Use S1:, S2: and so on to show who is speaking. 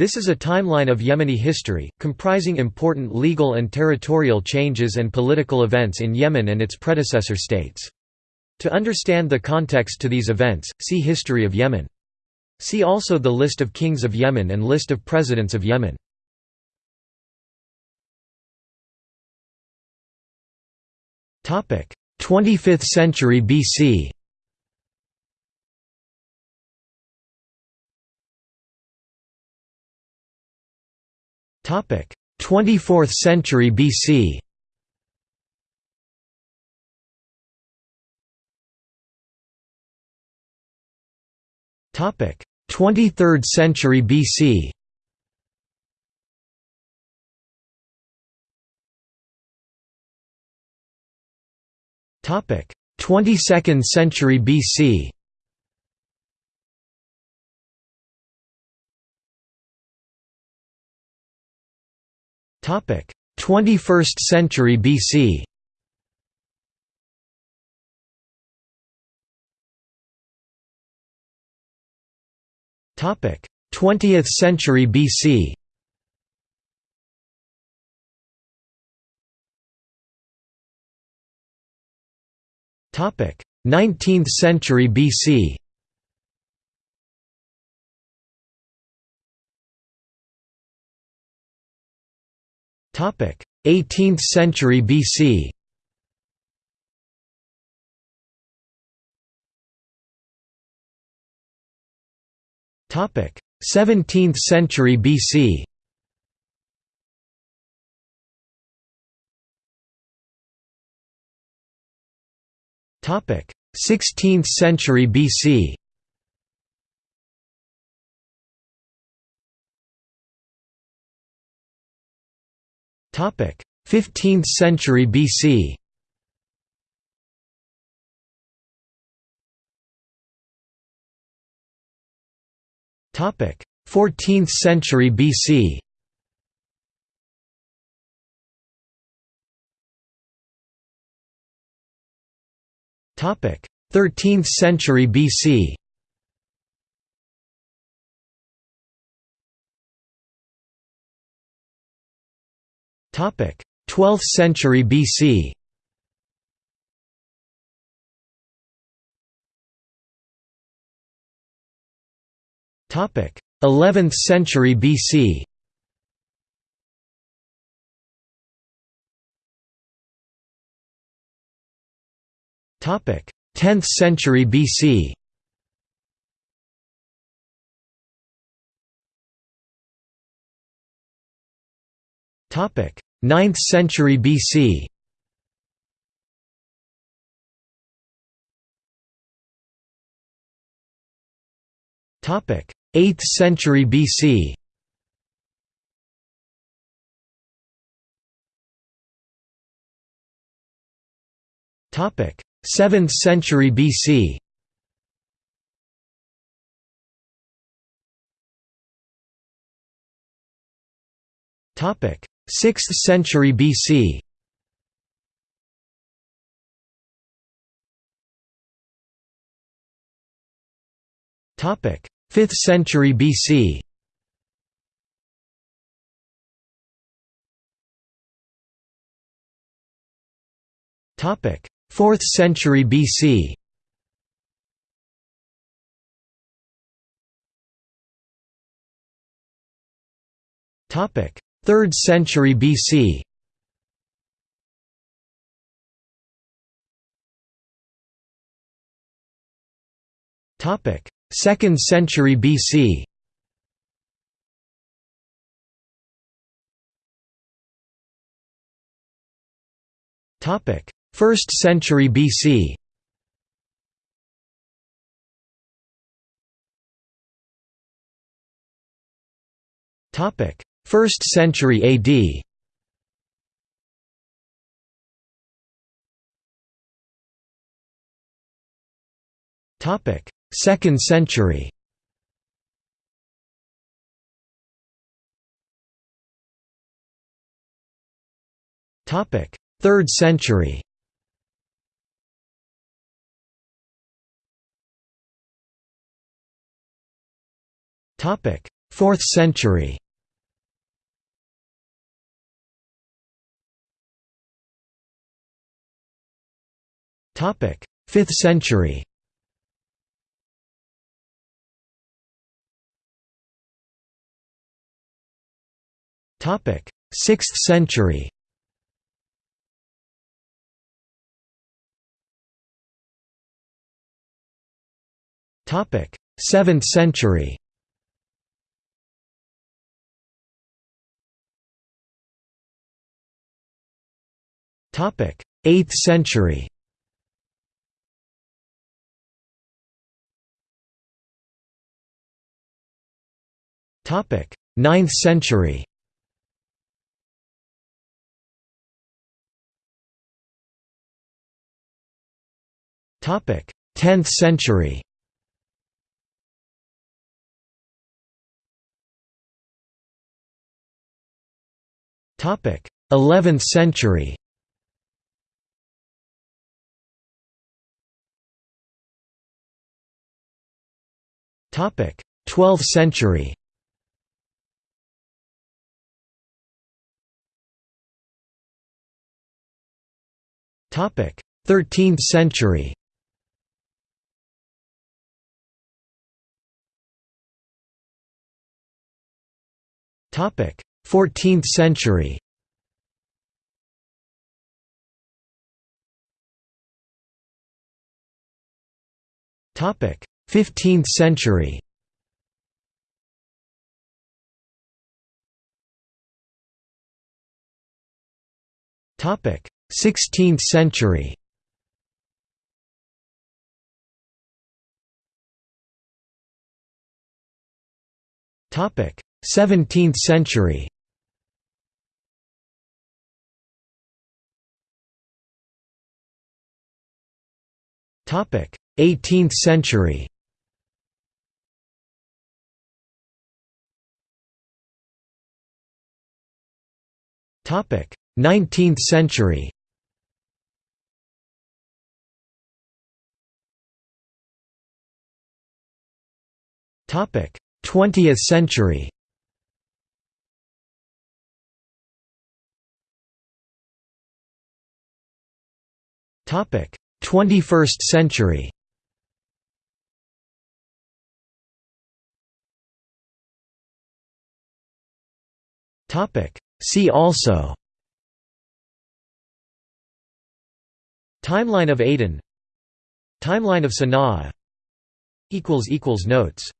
S1: This is a timeline of Yemeni history, comprising important legal and territorial changes and political events in Yemen and its predecessor states. To understand the context to these events, see History of Yemen. See also the List of kings of Yemen and List of presidents of Yemen. Topic: 25th century BC. 24th century BC. Topic: 23rd century BC. Topic: 22nd century BC. 21st century BC. Topic: 20th century BC. Topic: 19th century BC. 18th century BC. Topic: 17th century BC. Topic: 16th century BC. 15th century BC. Topic: 14th century BC. Topic: 13th century BC. 12th century BC. Topic: 11th century BC. Topic: 10th century BC. Topic: 9th century BC. Topic: 8th century BC. Topic: 7th century BC. Topic: 6th century BC. Topic: 5th century BC. Topic: 4th century BC. Topic: 3rd century BC. Topic: 2nd century BC. Topic: 1st century BC. Topic: 1st century AD. Topic: 2nd century. Topic: 3rd century. Topic: 4th century 5th century. Topic. 6th century. Topic. 7th century. Topic. 8th century 9th century. Topic. 10th century. Topic. 11th century. Topic. 12th century 13th century? Topic 14th century? Topic 15th century? Topic 16th century. Topic 17th century. Topic 18th century. Topic 19th century 20th century. Topic. 21st century. Topic. See also. Timeline of Aden. Timeline of Sana'a. Equals equals Notes